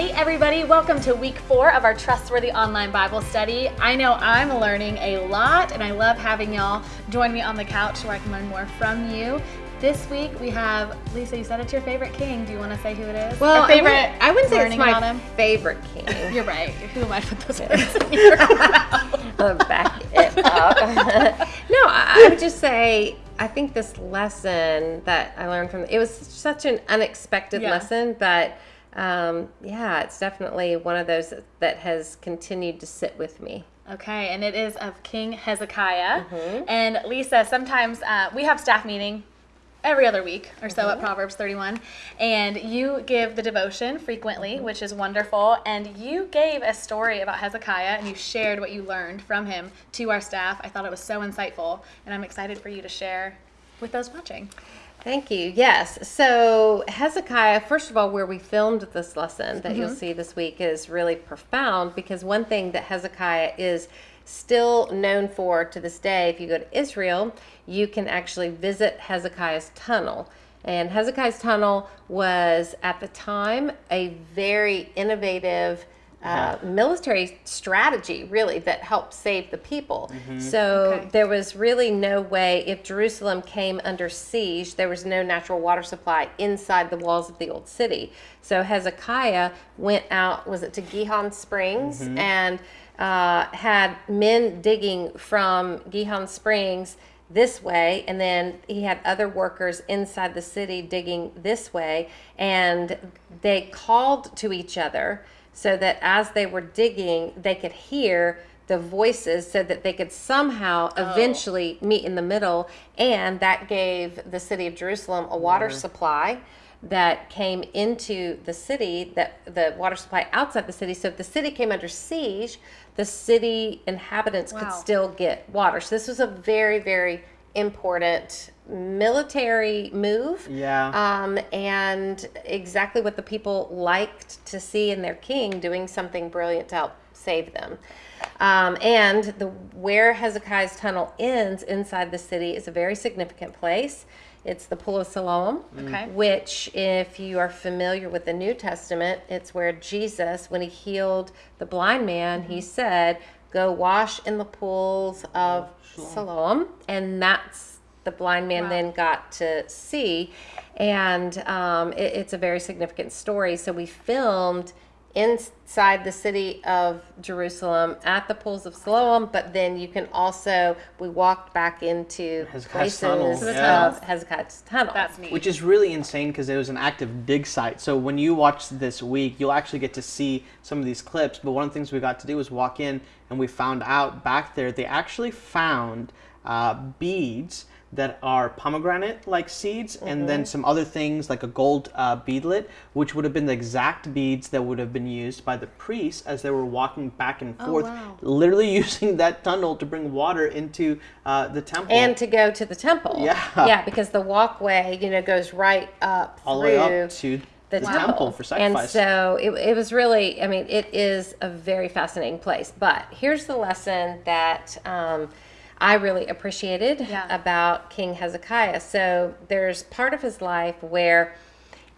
Hey, everybody, welcome to week four of our Trustworthy Online Bible Study. I know I'm learning a lot, and I love having y'all join me on the couch where I can learn more from you. This week we have Lisa. You said it's your favorite king. Do you want to say who it is? Well, Our favorite. I wouldn't, I wouldn't say it's my favorite king. You're right. Who am I to put those words in your mouth? Back it up. no, I, would just say I think this lesson that I learned from it was such an unexpected Yeah. lesson, but um, yeah, it's definitely one of those that has continued to sit with me. Okay, and it is of King Hezekiah. Mm-hmm. And Lisa, sometimes uh, we have staff meeting every other week or so Mm-hmm. at Proverbs 31, and you give the devotion frequently, Mm-hmm. which is wonderful. And you gave a story about Hezekiah, and you shared what you learned from him to our staff. I thought it was so insightful, and I'm excited for you to share with those watching. Thank you. Yes. So, Hezekiah, first of all, where we filmed this lesson that you'll mm-hmm. see this week is really profound because one thing that Hezekiah is still known for to this day, if you go to Israel, you can actually visit Hezekiah's tunnel. And Hezekiah's tunnel was at the time a very innovative uh, military strategy, really, that helped save the people. So Okay. there was really no way, if Jerusalem came under siege, there was no natural water supply inside the walls of the old city. So Hezekiah went out, was it to Gihon Springs, and uh, had men digging from Gihon Springs this way and then he had other workers inside the city digging this way and they called to each other so that as they were digging they could hear the voices so that they could somehow oh. eventually meet in the middle. And that gave the city of Jerusalem a water mm. supply that came into the city that the water supply outside the city. So if the city came under siege the city inhabitants could still get water. So this was a very very important military move Yeah. um, and exactly what the people liked to see in their king doing something brilliant to help save them. Um, and the where Hezekiah's tunnel ends inside the city is a very significant place. It's the Pool of Siloam, Okay. which, if you are familiar with the New Testament, it's where Jesus, when he healed the blind man, he said, "Go wash in the pools of Siloam," and that's the blind man Wow. then got to see, and um, it, it's a very significant story. So we filmed inside the city of Jerusalem at the pools of Siloam, but then you can also we walked back into Hezekiah's tunnel, yeah. of Hezekiah's tunnel. That's neat. Which is really insane because it was an active dig site. So when you watch this week, you'll actually get to see some of these clips. But one of the things we got to do was walk in and we found out back there they actually found uh, beads that are pomegranate like seeds and then some other things like a gold uh, beadlet which would have been the exact beads that would have been used by the priests as they were walking back and forth wow. literally using that tunnel to bring water into uh, the temple and to go to the temple. Yeah. Yeah, because the walkway, you know, goes right up all the way up to the, the, temple. for And so it, it was really, I mean, it is a very fascinating place. But here's the lesson that um, I really appreciated Yeah. about King Hezekiah. So there's part of his life where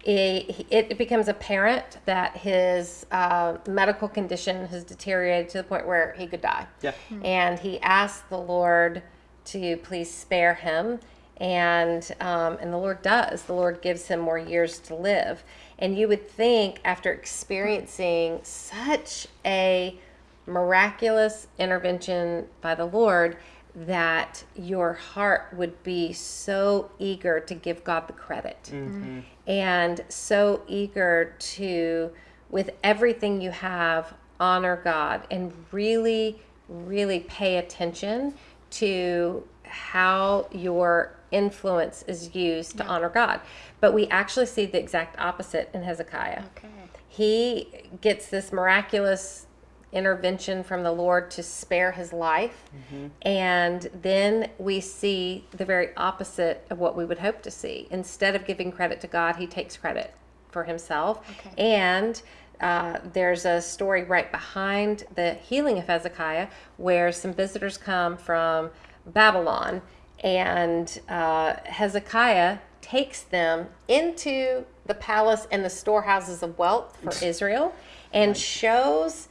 it, it becomes apparent that his uh, medical condition has deteriorated to the point where he could die. Yeah. And he asked the Lord to please spare him. And um, and the Lord does. The Lord gives him more years to live. And you would think after experiencing such a miraculous intervention by the Lord that your heart would be so eager to give God the credit mm-hmm. and so eager to, with everything you have, honor God and really, really pay attention to how your influence is used to honor God. But we actually see the exact opposite in Hezekiah okay. he gets this miraculous intervention from the Lord to spare his life. And then we see the very opposite of what we would hope to see. Instead of giving credit to God, he takes credit for himself. Okay. And uh, there's a story right behind the healing of Hezekiah where some visitors come from Babylon, and uh, Hezekiah takes them into the palace and the storehouses of wealth for Israel and shows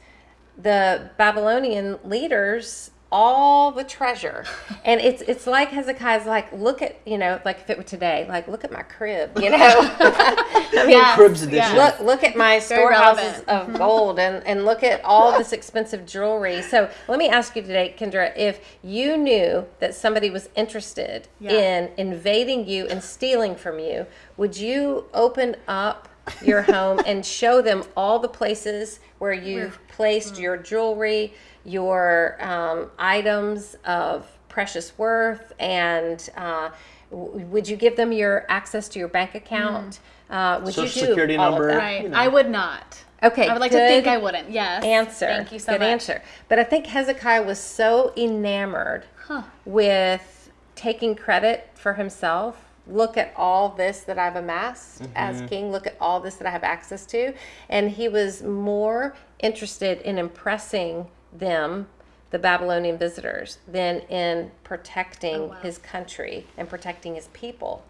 the Babylonian leaders all the treasure. And it's it's like Hezekiah's like, look at, you know, like if it were today, like look at my crib, you know. I mean, Yes, Cribs edition. yes. look look at my storehouses of mm-hmm. gold and and look at all this expensive jewelry so let me ask you today kendra if you knew that somebody was interested Yeah. in invading you and stealing from you would you open up your home and show them all the places where you've placed your jewelry your um, items of precious worth and uh, w- would you give them your access to your bank account uh, would Social you do security all of number. that? Right. you know. I would not. Okay, I would like to think I wouldn't. Yes. answer. Thank you so Good much. answer. But I think Hezekiah was so enamored Huh. with taking credit for himself. Look at all this that I've amassed as mm-hmm. king. Look at all this that I have access to. And he was more interested in impressing them, the Babylonian visitors, than in protecting oh, wow. his country and protecting his people.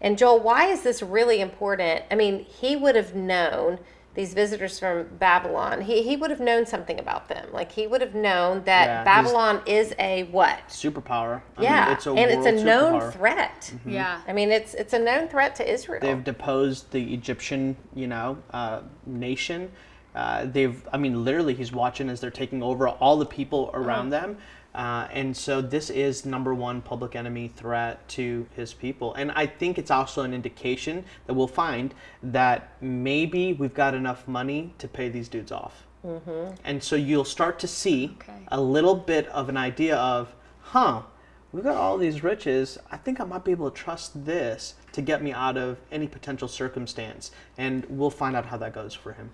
And Joel, why is this really important? I mean, he would have known these visitors from Babylon. He, he would have known something about them. Like he would have known that Yeah, Babylon is a what? Superpower. I yeah, mean, it's a and it's a world known superpower. threat. Yeah. I mean, it's it's a known threat to Israel. They've deposed the Egyptian, you know, uh, nation. Uh, they've, I mean, literally, he's watching as they're taking over all the people around them. Uh, and so this is number one public enemy threat to his people. And I think it's also an indication that we'll find that maybe we've got enough money to pay these dudes off. Mm-hmm. And so you'll start to see Okay. a little bit of an idea of, huh, we've got all these riches. I think I might be able to trust this to get me out of any potential circumstance. And we'll find out how that goes for him.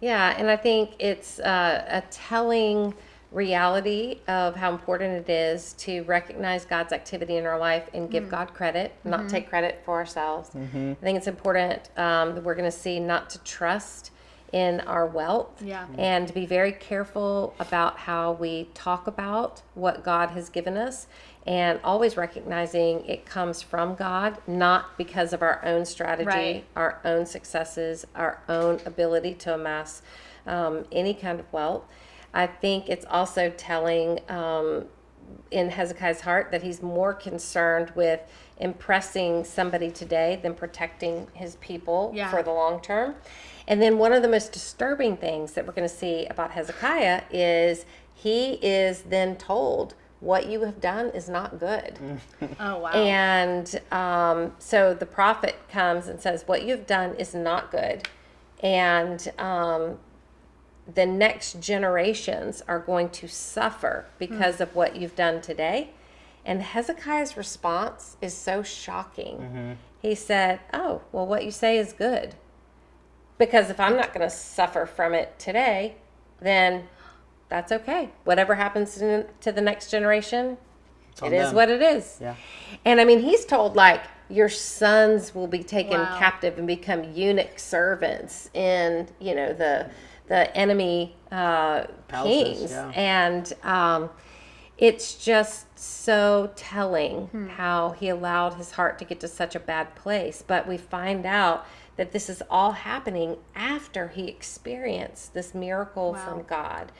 Yeah, and I think it's uh, a telling reality of how important it is to recognize God's activity in our life and give God credit, not take credit for ourselves. I think it's important um, that we're going to see not to trust in our wealth Yeah. and to be very careful about how we talk about what God has given us and always recognizing it comes from God, not because of our own strategy, Right. our own successes, our own ability to amass um, any kind of wealth. I think it's also telling um, in Hezekiah's heart that he's more concerned with impressing somebody today than protecting his people Yeah. for the long term. And then one of the most disturbing things that we're going to see about Hezekiah is he is then told, What you have done is not good. Oh wow. And um, so the prophet comes and says, What you've done is not good. And um, the next generations are going to suffer because of what you've done today. And Hezekiah's response is so shocking. Mm-hmm. He said, Oh, well, what you say is good. Because if I'm not going to suffer from it today, then that's okay. Whatever happens to to the next generation, on it is them. what it is. Yeah. And I mean, he's told like your sons will be taken Wow. captive and become eunuch servants in you know the the enemy uh, Palaces, kings, yeah. and um, it's just so telling Hmm. how he allowed his heart to get to such a bad place. But we find out that this is all happening after he experienced this miracle Wow. from God.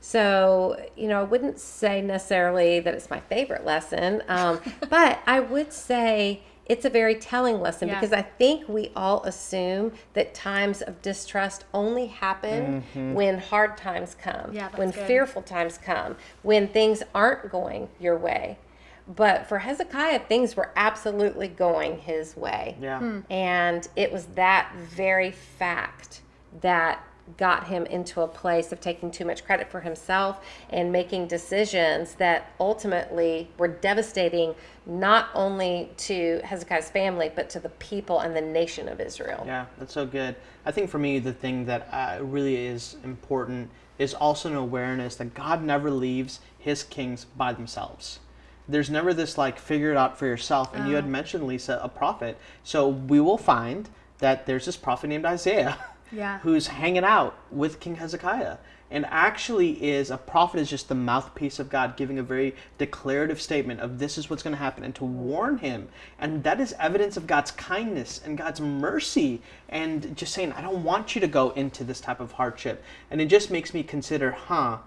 So, you know, I wouldn't say necessarily that it's my favorite lesson, um, but I would say it's a very telling lesson Yeah. because I think we all assume that times of distrust only happen when hard times come, Yeah, when good. fearful times come, when things aren't going your way. But for Hezekiah, things were absolutely going his way. Yeah. Hmm. And it was that very fact that got him into a place of taking too much credit for himself and making decisions that ultimately were devastating not only to Hezekiah's family, but to the people and the nation of Israel. Yeah, that's so good. I think for me, the thing that uh, really is important is also an awareness that God never leaves his kings by themselves. There's never this like figure it out for yourself. And you had mentioned, Lisa, a prophet. So we will find that there's this prophet named Isaiah Yeah. who's hanging out with King Hezekiah. And actually is a prophet is just the mouthpiece of God giving a very declarative statement of this is what's going to happen and to warn him. And that is evidence of God's kindness and God's mercy and just saying I don't want you to go into this type of hardship. And it just makes me consider huh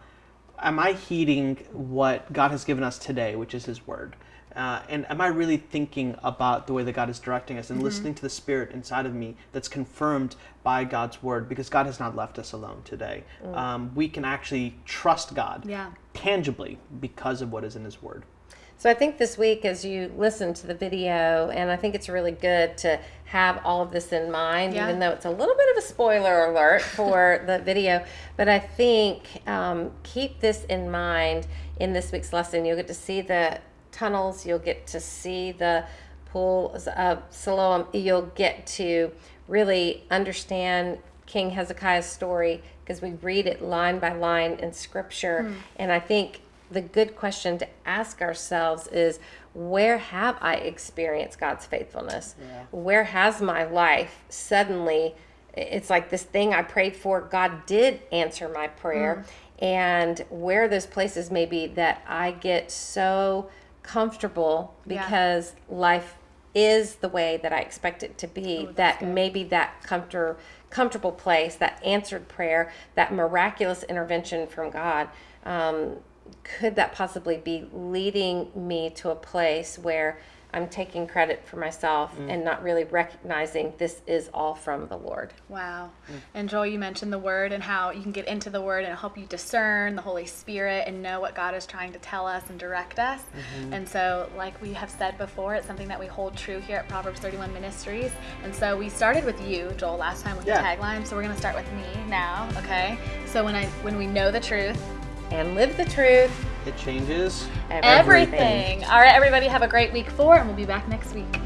am I heeding what God has given us today which is his word uh, and am I really thinking about the way that God is directing us and listening to the Spirit inside of me that's confirmed by God's Word? Because God has not left us alone today. Um, we can actually trust God Yeah. tangibly because of what is in His Word. So I think this week, as you listen to the video, and I think it's really good to have all of this in mind, Yeah. even though it's a little bit of a spoiler alert for the video. But I think um, keep this in mind in this week's lesson. You'll get to see the tunnels. You'll get to see the pools of Siloam. You'll get to really understand King Hezekiah's story because we read it line by line in Scripture. Hmm. And I think the good question to ask ourselves is where have I experienced God's faithfulness? Where has my life suddenly, it's like this thing I prayed for, God did answer my prayer. Hmm. And where are those places maybe that I get so comfortable Yeah. because life is the way that I expect it to be, that's that good. maybe that comfort, comfortable place, that answered prayer, that miraculous intervention from God, um, could that possibly be leading me to a place where I'm taking credit for myself mm. and not really recognizing this is all from the Lord? Wow. Mm. And Joel, you mentioned the word and how you can get into the word and help you discern the Holy Spirit and know what God is trying to tell us and direct us. Mm-hmm. And so, like we have said before, it's something that we hold true here at Proverbs 31 Ministries. And so we started with you, Joel, last time with Yeah. the tagline. So we're gonna start with me now, okay? So when I when we know the truth, And live the truth. It changes. everything. All right, everybody, have a great week four, and we'll be back next week.